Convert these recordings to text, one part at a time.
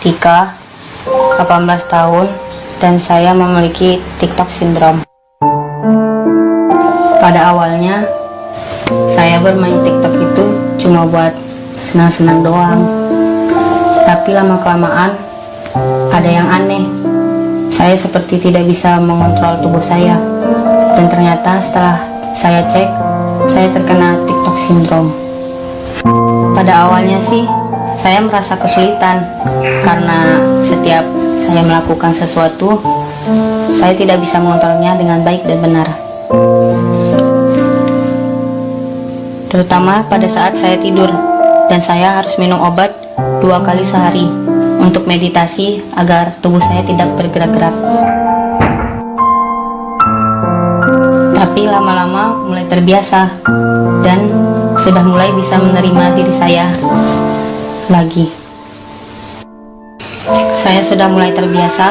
Tika, 18 tahun, dan saya memiliki TikTok syndrome. Pada awalnya, saya bermain TikTok itu cuma buat senang-senang doang. Tapi lama-kelamaan, ada yang aneh. Saya seperti tidak bisa mengontrol tubuh saya. Dan ternyata setelah saya cek, saya terkena TikTok syndrome. Pada awalnya sih, saya merasa kesulitan karena setiap saya melakukan sesuatu, saya tidak bisa mengontrolnya dengan baik dan benar. Terutama pada saat saya tidur, dan saya harus minum obat dua kali sehari untuk meditasi agar tubuh saya tidak bergerak-gerak. Tapi lama-lama mulai terbiasa dan sudah mulai bisa menerima diri saya lagi. Saya sudah mulai terbiasa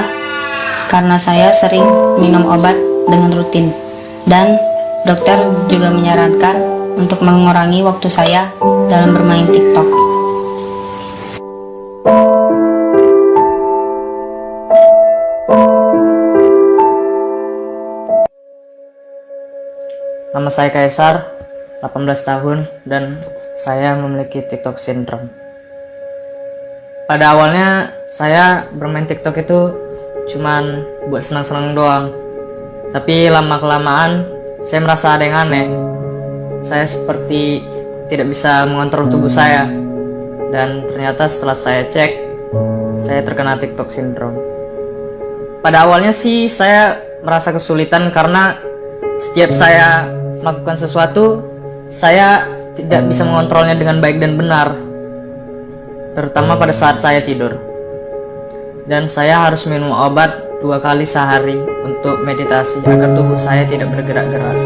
karena saya sering minum obat dengan rutin dan dokter juga menyarankan untuk mengurangi waktu saya dalam bermain TikTok. Nama saya Kaisar, 18 tahun, dan saya memiliki TikTok syndrome. Pada awalnya, saya bermain TikTok itu cuman buat senang-senang doang. Tapi lama-kelamaan, saya merasa ada yang aneh. Saya seperti tidak bisa mengontrol tubuh saya. Dan ternyata setelah saya cek, saya terkena TikTok syndrome. Pada awalnya sih, saya merasa kesulitan karena setiap saya melakukan sesuatu, saya tidak bisa mengontrolnya dengan baik dan benar, terutama pada saat saya tidur. Dan saya harus minum obat dua kali sehari untuk meditasi agar tubuh saya tidak bergerak-gerak.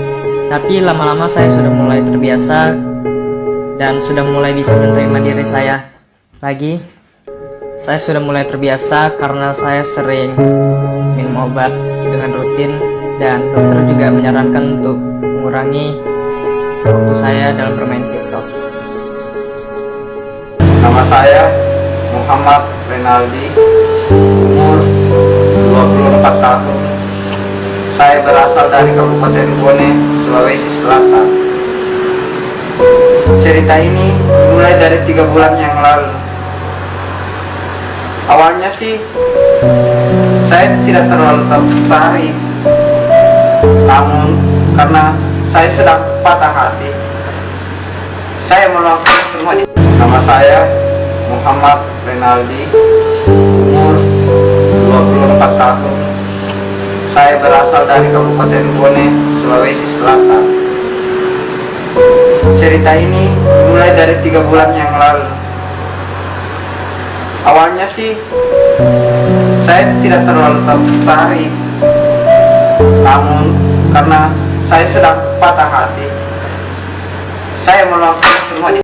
Tapi lama-lama saya sudah mulai terbiasa dan sudah mulai bisa menerima diri saya lagi. Saya sudah mulai terbiasa karena saya sering minum obat dengan rutin dan dokter juga menyarankan untuk mengurangi waktu saya dalam bermain TikTok. Saya Muhammad Renaldi, umur 24 tahun. Saya berasal dari Kabupaten Bone, Sulawesi Selatan. Cerita ini mulai dari tiga bulan yang lalu. Awalnya sih saya tidak terlalu tertarik, namun karena saya sedang patah hati, saya melakukan semua di Nama saya Muhammad Renaldi, umur 24 tahun. Saya berasal dari Kabupaten Bone, Sulawesi Selatan. Cerita ini mulai dari tiga bulan yang lalu. Awalnya sih saya tidak terlalu tertarik, namun karena saya sedang patah hati, saya melakukan semua